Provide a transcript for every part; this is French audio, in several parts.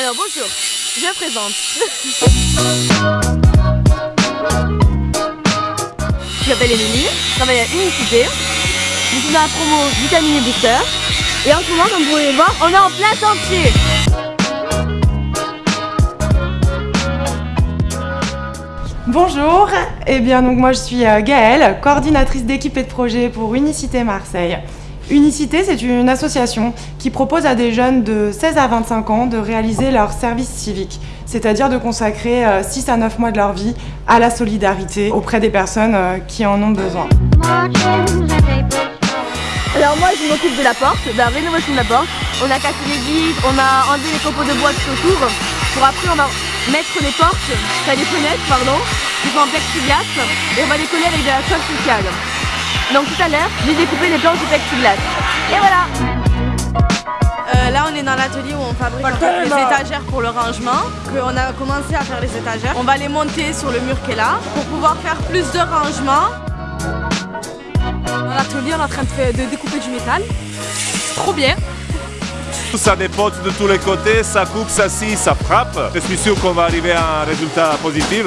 Alors bonjour, je présente. je m'appelle Émilie, je travaille à Unicité. Je suis dans la promo Vitamine et Booster. Et en ce moment, comme vous pouvez le voir, on est en plein chantier. Bonjour, eh bien donc moi je suis euh, Gaëlle, coordinatrice d'équipe et de projet pour Unicité Marseille. Unicité, c'est une association qui propose à des jeunes de 16 à 25 ans de réaliser leur service civique, c'est-à-dire de consacrer 6 euh, à 9 mois de leur vie à la solidarité auprès des personnes euh, qui en ont besoin. Alors moi je m'occupe de la porte, de la rénovation de la porte. On a cassé les vitres, on a enlevé les copeaux de bois tout autour. Pour après on va mettre les portes, enfin les fenêtres pardon, qui sont en plexiglas et on va les coller avec de la colle spéciale. Donc tout à l'heure, j'ai découpé les planches de plexiglas. Et voilà euh, Là on est dans l'atelier où on fabrique les étagères pour le rangement. On a commencé à faire les étagères. On va les monter sur le mur qui est là pour pouvoir faire plus de rangement. Dans l'atelier on est en train de, de découper du métal. Trop bien ça dépote de tous les côtés, ça coupe, ça scie, ça frappe. Je suis sûr qu'on va arriver à un résultat positif.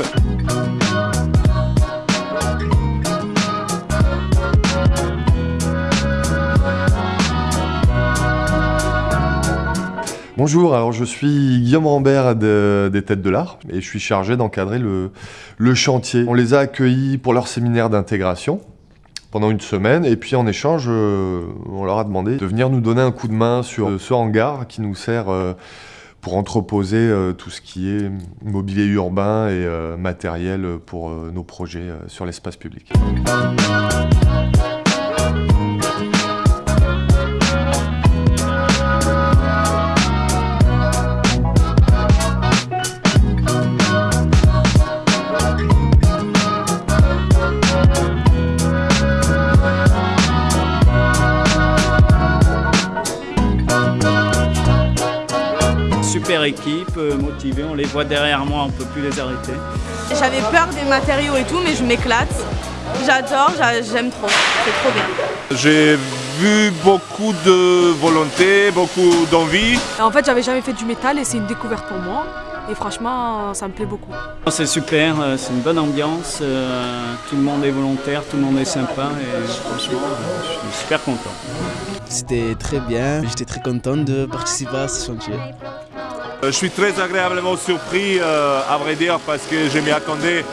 Bonjour, alors je suis Guillaume Rambert des Têtes de l'Art et je suis chargé d'encadrer le, chantier. On les a accueillis pour leur séminaire d'intégration pendant une semaine et puis en échange, euh, on leur a demandé de venir nous donner un coup de main sur ce hangar qui nous sert euh, pour entreposer euh, tout ce qui est mobilier urbain et matériel pour nos projets sur l'espace public. Super équipe, euh, motivée, on les voit derrière moi, on ne peut plus les arrêter. J'avais peur des matériaux et tout, mais je m'éclate. J'adore, j'aime trop, c'est trop bien. J'ai vu beaucoup de volonté, beaucoup d'envie. En fait, j'avais jamais fait du métal et c'est une découverte pour moi. Et franchement, ça me plaît beaucoup. C'est super, euh, c'est une bonne ambiance, euh, tout le monde est volontaire, tout le monde est sympa et franchement, je suis super content. C'était très bien, j'étais très content de participer à ce chantier. Euh, je suis très agréablement surpris, euh, à vrai dire, parce que je m'y attendais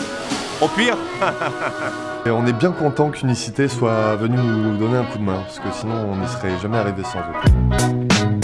au pire. Et on est bien content qu'Unicité soit venue nous donner un coup de main, parce que sinon on n'y serait jamais arrivé sans eux.